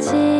记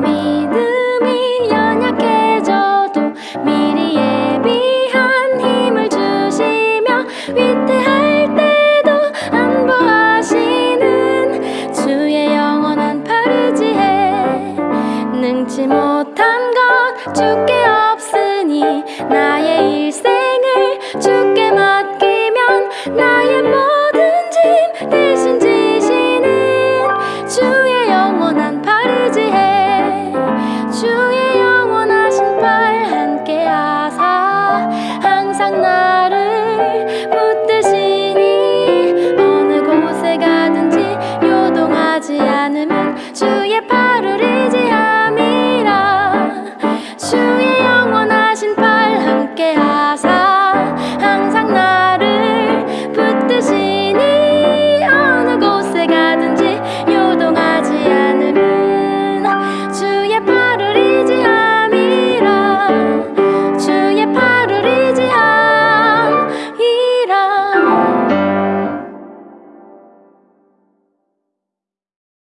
믿음이 연약해져도 미리 예비한 힘을 주시며 위태할 때도 안보하시는 주의 영원한 파르지에 능치 못한 것